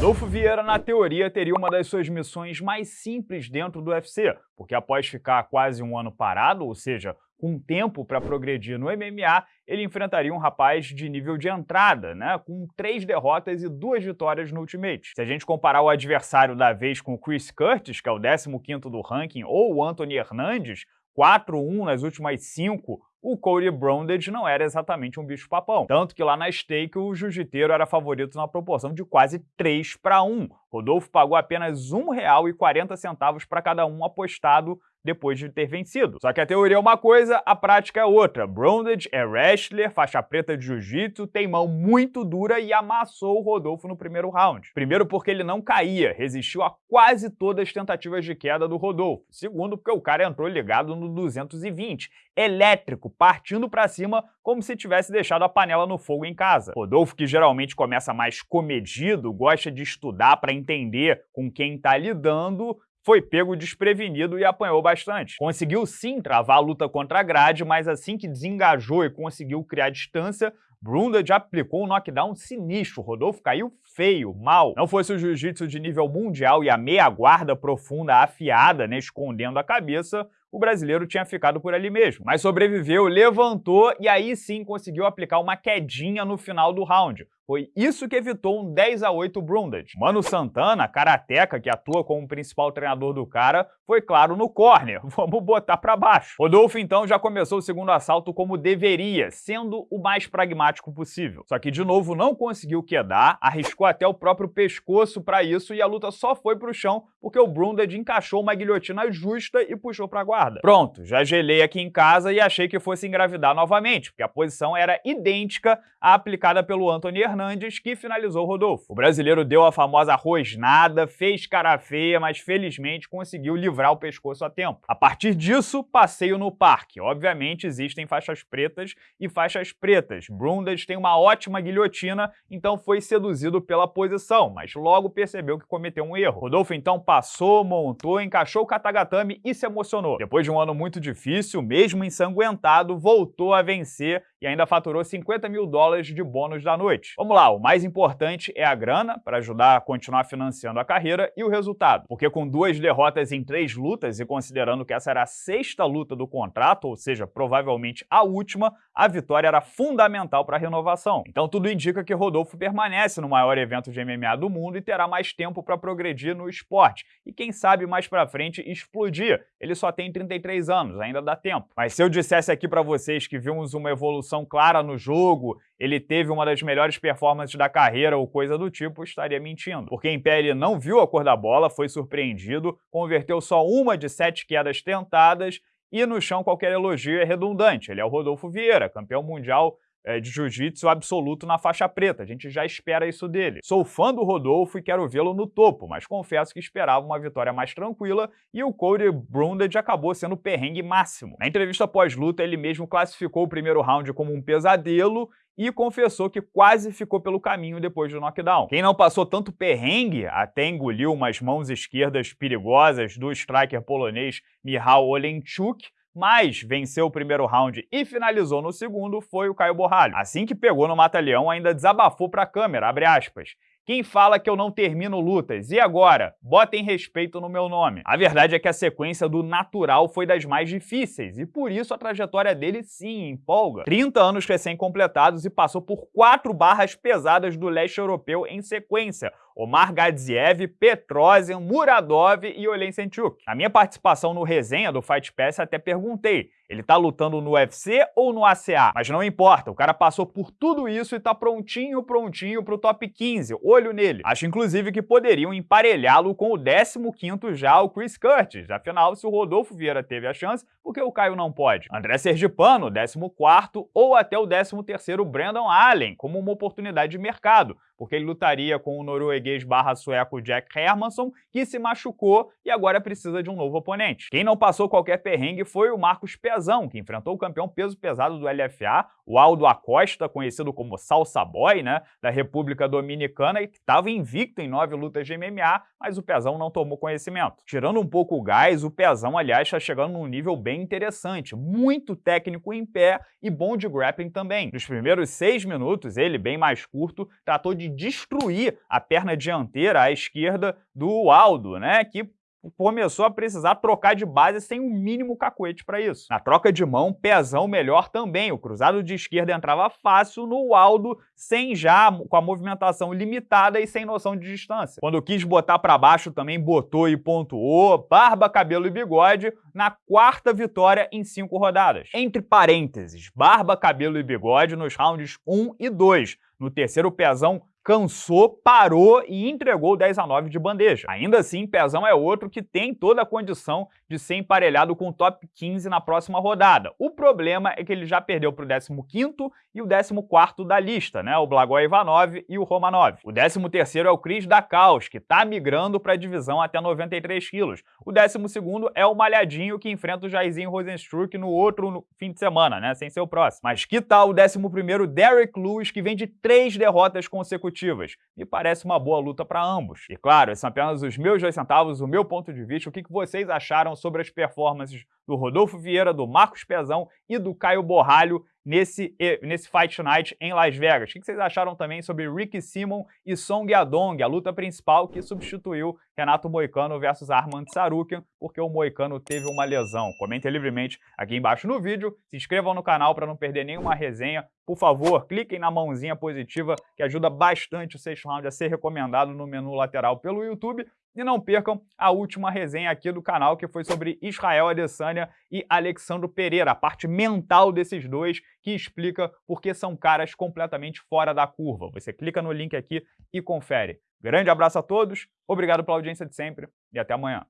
Rodolfo Vieira, na teoria, teria uma das suas missões mais simples dentro do UFC, porque após ficar quase um ano parado, ou seja, com tempo para progredir no MMA, ele enfrentaria um rapaz de nível de entrada, né, com três derrotas e duas vitórias no Ultimate. Se a gente comparar o adversário da vez com o Chris Curtis, que é o 15º do ranking, ou o Anthony Hernandes, 4-1 nas últimas cinco, o Cody Brundage não era exatamente um bicho-papão. Tanto que lá na stake o jiu-jiteiro era favorito na proporção de quase 3 para 1. Rodolfo pagou apenas R$ 1,40 para cada um apostado depois de ter vencido. Só que a teoria é uma coisa, a prática é outra. Brundage é wrestler, faixa preta de jiu-jitsu, tem mão muito dura e amassou o Rodolfo no primeiro round. Primeiro porque ele não caía, resistiu a quase todas as tentativas de queda do Rodolfo. Segundo porque o cara entrou ligado no 220, elétrico, partindo para cima como se tivesse deixado a panela no fogo em casa. Rodolfo, que geralmente começa mais comedido, gosta de estudar para entender com quem está lidando, foi pego desprevenido e apanhou bastante. Conseguiu sim travar a luta contra a grade, mas assim que desengajou e conseguiu criar distância, Brundage aplicou um knockdown sinistro, Rodolfo caiu feio, mal. Não fosse o jiu-jitsu de nível mundial e a meia guarda profunda afiada, né, escondendo a cabeça, o brasileiro tinha ficado por ali mesmo. Mas sobreviveu, levantou e aí sim conseguiu aplicar uma quedinha no final do round. Foi isso que evitou um 10 a 8 Brundage. Mano Santana, karateca que atua como principal treinador do cara, foi claro no corner. Vamos botar pra baixo. Rodolfo então já começou o segundo assalto como deveria, sendo o mais pragmático possível. Só que de novo não conseguiu quedar, arriscou até o próprio pescoço para isso e a luta só foi pro chão porque o Brundage encaixou uma guilhotina justa e puxou pra guarda. Pronto, já gelei aqui em casa e achei que fosse engravidar novamente, porque a posição era idêntica à aplicada pelo Anthony Hernandez Fernandes, que finalizou Rodolfo. O brasileiro deu a famosa rosnada, fez cara feia, mas felizmente conseguiu livrar o pescoço a tempo. A partir disso, passeio no parque. Obviamente existem faixas pretas e faixas pretas. Brundage tem uma ótima guilhotina, então foi seduzido pela posição, mas logo percebeu que cometeu um erro. Rodolfo então passou, montou, encaixou o katagatame e se emocionou. Depois de um ano muito difícil, mesmo ensanguentado, voltou a vencer e ainda faturou 50 mil dólares de bônus da noite. Vamos lá, o mais importante é a grana, para ajudar a continuar financiando a carreira, e o resultado. Porque com duas derrotas em três lutas, e considerando que essa era a sexta luta do contrato, ou seja, provavelmente a última, a vitória era fundamental para a renovação. Então tudo indica que Rodolfo permanece no maior evento de MMA do mundo e terá mais tempo para progredir no esporte. E quem sabe mais para frente explodir. Ele só tem 33 anos, ainda dá tempo. Mas se eu dissesse aqui para vocês que vimos uma evolução evolução clara no jogo, ele teve uma das melhores performances da carreira ou coisa do tipo, estaria mentindo. Porque em pé ele não viu a cor da bola, foi surpreendido, converteu só uma de sete quedas tentadas e no chão qualquer elogio é redundante. Ele é o Rodolfo Vieira, campeão mundial de jiu-jitsu absoluto na faixa preta. A gente já espera isso dele. Sou fã do Rodolfo e quero vê-lo no topo, mas confesso que esperava uma vitória mais tranquila e o Cody Brundage acabou sendo o perrengue máximo. Na entrevista pós-luta, ele mesmo classificou o primeiro round como um pesadelo e confessou que quase ficou pelo caminho depois do knockdown. Quem não passou tanto perrengue, até engoliu umas mãos esquerdas perigosas do striker polonês Michał Oleńczuk, mas venceu o primeiro round e finalizou no segundo foi o Caio Borralho. Assim que pegou no Mata-Leão, ainda desabafou para a câmera, abre aspas. Quem fala que eu não termino lutas? E agora? Botem respeito no meu nome. A verdade é que a sequência do natural foi das mais difíceis, e por isso a trajetória dele sim empolga. 30 anos recém-completados e passou por quatro barras pesadas do leste europeu em sequência, Omar Gadziev, Petrosian, Muradov e Olensenchuk. Na minha participação no resenha do Fight Pass até perguntei, ele tá lutando no UFC ou no ACA? Mas não importa, o cara passou por tudo isso e tá prontinho, prontinho pro top 15, olho nele. Acho inclusive que poderiam emparelhá-lo com o 15º já, o Chris Curtis. Afinal, se o Rodolfo Vieira teve a chance, por que o Caio não pode? André Sergipano, 14º ou até o 13º Brandon Allen, como uma oportunidade de mercado porque ele lutaria com o norueguês barra sueco Jack Hermansson, que se machucou e agora precisa de um novo oponente. Quem não passou qualquer perrengue foi o Marcos Pezão, que enfrentou o campeão peso pesado do LFA, o Aldo Acosta, conhecido como Salsa Boy, né, da República Dominicana, e que estava invicto em nove lutas de MMA, mas o Pezão não tomou conhecimento. Tirando um pouco o gás, o Pezão, aliás, está chegando num nível bem interessante, muito técnico em pé e bom de grappling também. Nos primeiros seis minutos, ele, bem mais curto, tratou de destruir a perna dianteira à esquerda do Aldo, né? Que começou a precisar trocar de base sem um mínimo cacuete para isso. Na troca de mão, pezão melhor também. O cruzado de esquerda entrava fácil no Aldo, sem já, com a movimentação limitada e sem noção de distância. Quando quis botar para baixo, também botou e pontuou, barba, cabelo e bigode, na quarta vitória em cinco rodadas. Entre parênteses, barba, cabelo e bigode nos rounds 1 e 2. No terceiro pezão, cansou, parou e entregou 10 a 9 de bandeja. Ainda assim, Pezão é outro que tem toda a condição de ser emparelhado com o top 15 na próxima rodada. O problema é que ele já perdeu para o 15º e o 14º da lista, né? o Blagoj Ivanov e o Romanov. O 13º é o Chris Dakaus, que está migrando para a divisão até 93 quilos. O 12º é o Malhadinho, que enfrenta o Jairzinho Rosenstruck no outro fim de semana, né? sem ser o próximo. Mas que tal o 11º Derek Lewis, que vem de três derrotas consecutivas consecutivas. Me parece uma boa luta para ambos. E claro, esses são apenas os meus dois centavos, o meu ponto de vista, o que vocês acharam sobre as performances do Rodolfo Vieira, do Marcos Pezão e do Caio Borralho nesse, nesse Fight Night em Las Vegas. O que vocês acharam também sobre Ricky Simon e Song Yadong, a luta principal que substituiu Renato Moicano versus Armand Sarukian, porque o Moicano teve uma lesão. Comentem livremente aqui embaixo no vídeo, se inscrevam no canal para não perder nenhuma resenha. Por favor, cliquem na mãozinha positiva, que ajuda bastante o sexto round a ser recomendado no menu lateral pelo YouTube. E não percam a última resenha aqui do canal, que foi sobre Israel Adesanya e Alexandro Pereira, a parte mental desses dois, que explica por que são caras completamente fora da curva. Você clica no link aqui e confere. Grande abraço a todos, obrigado pela audiência de sempre e até amanhã.